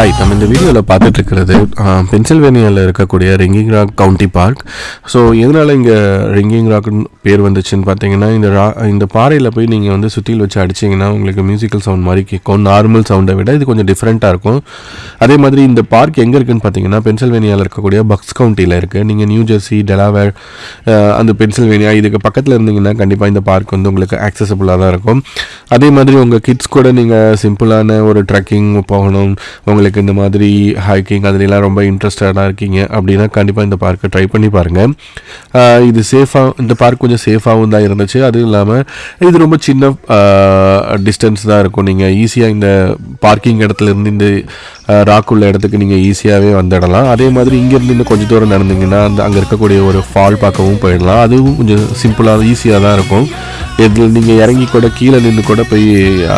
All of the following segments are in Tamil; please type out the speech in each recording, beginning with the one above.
ஹாய் நம்ம இந்த வீடியோவில் பார்த்துட்டு இருக்கிறது பென்சில்வேனியாவில் இருக்கக்கூடிய Ringing Rock County Park so எதனால் இங்கே ரிங்கிங் ராக்னு பேர் வந்துச்சுன்னு பார்த்தீங்கன்னா இந்த ரா இந்த பாறையில் போய் நீங்கள் வந்து சுற்றியில் வச்சு அடிச்சிங்கன்னா உங்களுக்கு மியூசிக்கல் சவுண்ட் மாதிரி கேட்கும். நார்மல் சவுண்டை விட இது கொஞ்சம் டிஃப்ரெண்ட்டாக இருக்கும். அதே மாதிரி இந்த பார்க் எங்கே இருக்குன்னு பார்த்தீங்கன்னா பென்சில்வேனியாவில் இருக்கக்கூடிய பக்ஸ் கவுண்டியில் இருக்குது நீங்கள் நியூ ஜெர்சி டெலாவேர் அந்த பென்சில்வேனியா இதுக்கு பக்கத்தில் இருந்தீங்கன்னா கண்டிப்பாக இந்த பார்க் வந்து உங்களுக்கு ஆக்சசபிளாக தான் இருக்கும். அதே மாதிரி உங்கள் கிட்ஸ் கூட நீங்கள் சிம்பிளான ஒரு ட்ரெக்கிங் போகணும். உங்களுக்கு இந்த மாதிரி ஹைக்கிங் அதுலலாம் ரொம்ப இன்ட்ரெஸ்டடாக இருக்கீங்க அப்படின்னா கண்டிப்பாக இந்த பார்க்கை ட்ரை பண்ணி பாருங்கள் இது சேஃபாக இந்த பார்க் கொஞ்சம் சேஃபாகவும் தான் இருந்துச்சு. அதுவும் இல்லாமல் இது ரொம்ப சின்ன டிஸ்டன்ஸ் தான் இருக்கும். நீங்கள் ஈஸியாக இந்த பார்க்கிங் இடத்துல இருந்து இந்த ராக் உள்ள இடத்துக்கு நீங்கள் ஈஸியாகவே வந்துடலாம். அதே மாதிரி இங்கேருந்து இன்னும் கொஞ்சம் தூரம் நடந்தீங்கன்னா அந்த அங்கே இருக்கக்கூடிய ஒரு ஃபால் பார்க்கவும் போயிடலாம். அதுவும் கொஞ்சம் சிம்பிளாக ஈஸியாக தான் இருக்கும். இதில் நீங்கள் இறங்கி கூட கீழே நின்று கூட போய்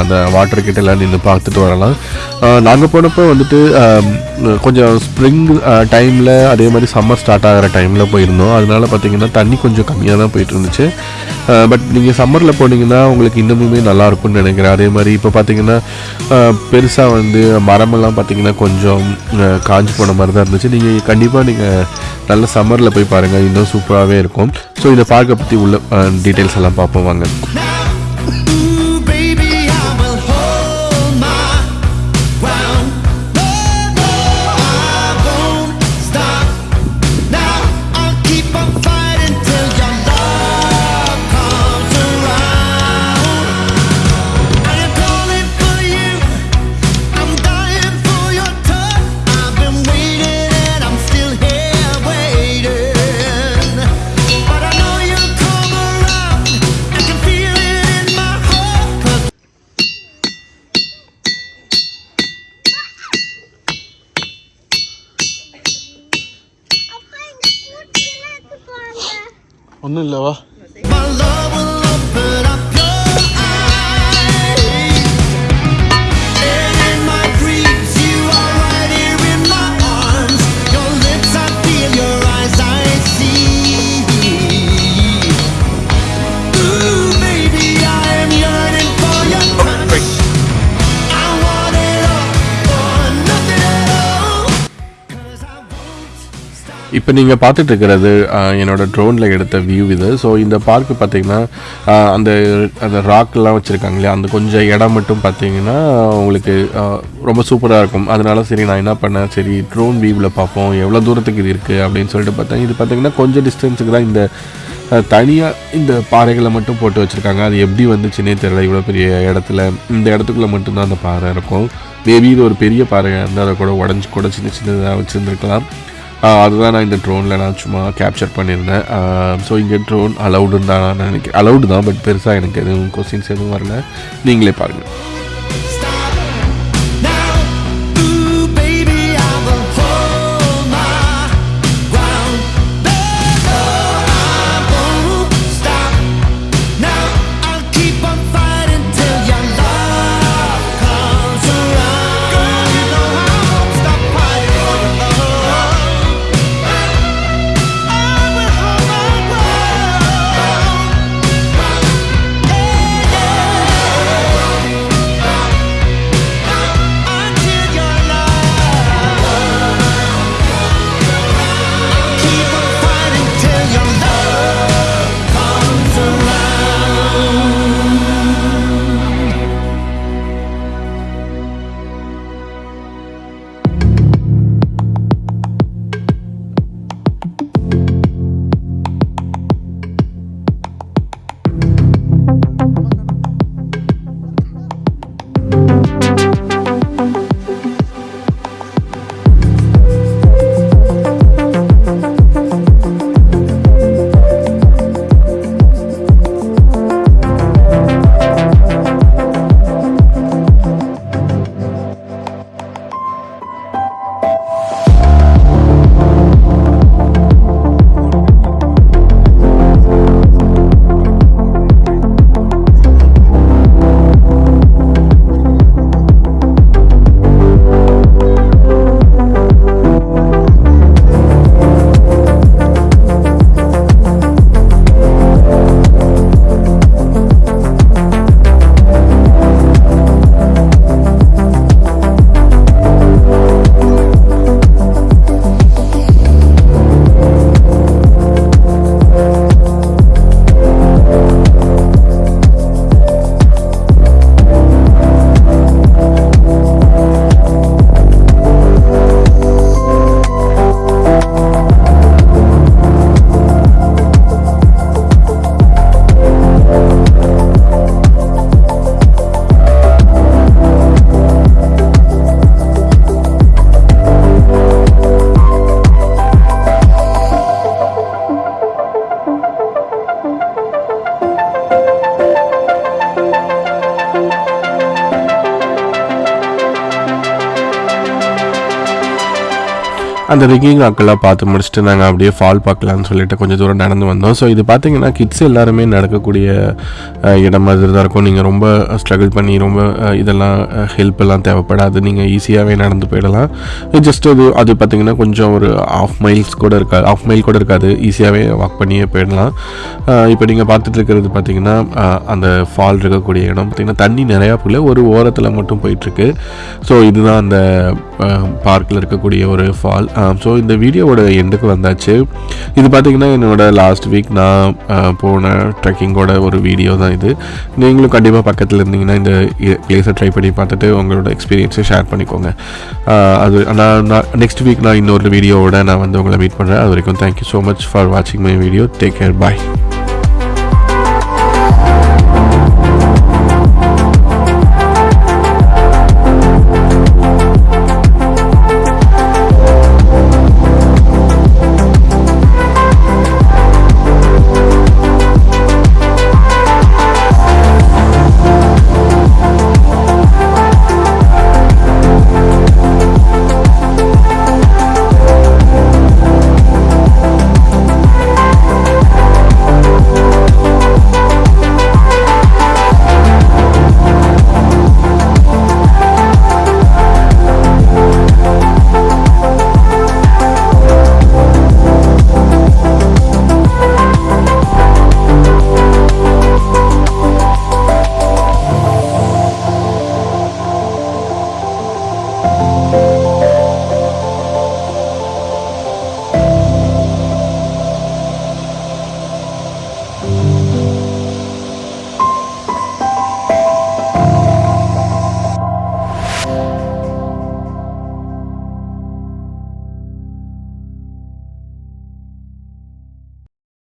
அந்த வாட்டர் கிட்ட எல்லாம் நின்று பார்த்துட்டு வரலாம். நாங்கள் போனப்போ வந்துட்டு கொஞ்சம் ஸ்ப்ரிங் டைமில் அதே மாதிரி சம்மர் ஸ்டார்ட் ஆகிற டைமில் போயிருந்தோம். அதனால பார்த்தீங்கன்னா தண்ணி கொஞ்சம் கம்மியாக தான் போயிட்டு இருந்துச்சு. பட் நீங்கள் சம்மரில் போனீங்கன்னா உங்களுக்கு இன்னமுமே நல்லாயிருக்கும்னு நினைக்கிறேன். அதே மாதிரி இப்போ பார்த்தீங்கன்னா பெருசாக வந்து மரமெல்லாம் பார்த்தீங்கன்னா கொஞ்சம் காஞ்சி காஞ்சு போன மாதிரி தான் இருந்துச்சு. நீங்கள் கண்டிப்பாக நீங்கள் நல்ல சம்மரில் போய் பாருங்கள் இன்னும் சூப்பராகவே இருக்கும். ஸோ இந்த பார்க்க பற்றி உள்ள டீட்டெயில்ஸ் எல்லாம் பார்ப்போம் வாங்க. ഒന്നുമില്ല വാ இப்போ நீங்கள் பார்த்துட்டு இருக்கிறது என்னோட ட்ரோனில் எடுத்த வியூ இது. ஸோ இந்த பார்க்கு பார்த்தீங்கன்னா அந்த அந்த ராக்லாம் வச்சுருக்காங்க இல்லையா? அந்த கொஞ்சம் இடம் மட்டும் பார்த்தீங்கன்னா உங்களுக்கு ரொம்ப சூப்பராக இருக்கும். அதனால சரி நான் என்ன பண்ணேன்? சரி ட்ரோன் வியூவில் பார்ப்போம். எவ்வளோ தூரத்துக்கு இது இருக்குது அப்படின்னு சொல்லிட்டு பார்த்தேன். இது பார்த்தீங்கன்னா கொஞ்சம் டிஸ்டன்ஸுக்கு தான் இந்த தனியாக இந்த பாறைகளை மட்டும் போட்டு வச்சுருக்காங்க. அது எப்படி வந்துச்சுன்னே தெரியல. இவ்வளோ பெரிய இடத்துல இந்த இடத்துக்குள்ளே மட்டும்தான் அந்த பாறை இருக்கும். மேபி இது ஒரு பெரிய பாறையாக இருந்தால் அதை கூட உடஞ்சி கூட சின்ன சின்னதாக வச்சுருந்துருக்கலாம். அதுதான் நான் இந்த ட்ரோனில் நான் சும்மா கேப்சர் பண்ணியிருந்தேன். ஸோ இங்கே ட்ரோன் அலவுடுன்னு தான் நான் நினைக்கிறேன். அலௌடு தான் பட் பெருசாக எனக்கு எதுவும் கொஸ்டின்ஸ் எதுவும் வரல. நீங்களே பாருங்கள் அந்த ரிங்கிங் ராக்கெல்லாம் பார்த்து முடிச்சுட்டு நாங்கள் அப்படியே ஃபால் பார்க்கலான்னு சொல்லிட்டு கொஞ்சம் தூரம் நடந்து வந்தோம். ஸோ இது பார்த்தீங்கன்னா கிட்ஸ் எல்லாருமே நடக்கக்கூடிய இடம் மாதிரி தான் இருக்கும். நீங்கள் ரொம்ப ஸ்ட்ரகிள் பண்ணி ரொம்ப இதெல்லாம் ஹெல்ப் எல்லாம் தேவைப்படாது. நீங்கள் ஈஸியாகவே நடந்து போயிடலாம். ஜஸ்ட் அது அது பார்த்தீங்கன்னா கொஞ்சம் ஒரு ஆஃப் மைல்ஸ் கூட இருக்காது ஆஃப் மைல் கூட இருக்காது. ஈஸியாகவே வாக் பண்ணியே போயிடலாம். இப்போ நீங்கள் பார்த்துட்டு இருக்கிறது பார்த்தீங்கன்னா அந்த ஃபால் இருக்கக்கூடிய இடம் பார்த்திங்கன்னா தண்ணி நிறையா போகல ஒரு ஓரத்தில் மட்டும் போயிட்டுருக்கு ஸோ இதுதான் அந்த பார்க்கில் இருக்கக்கூடிய ஒரு ஃபால் ஸோ இந்த வீடியோவோட எண்டுக்கு வந்தாச்சு. இது பார்த்தீங்கன்னா என்னோட லாஸ்ட் வீக் நான் போன ட்ரெக்கிங்கோட ஒரு வீடியோ தான் இது. நீங்களும் கண்டிப்பாக பக்கத்தில் இருந்தீங்கன்னா இந்த பிளேஸை ட்ரை பண்ணி பார்த்துட்டு உங்களோட எக்ஸ்பீரியன்ஸை ஷேர் பண்ணிக்கோங்க. அது அது நான் நெக்ஸ்ட் வீக் நான் இன்னொரு வீடியோவோட நான் வந்து உங்களை மீட் பண்ணுறேன் அது வரைக்கும் thank you so much for வாட்சிங் my video take care bye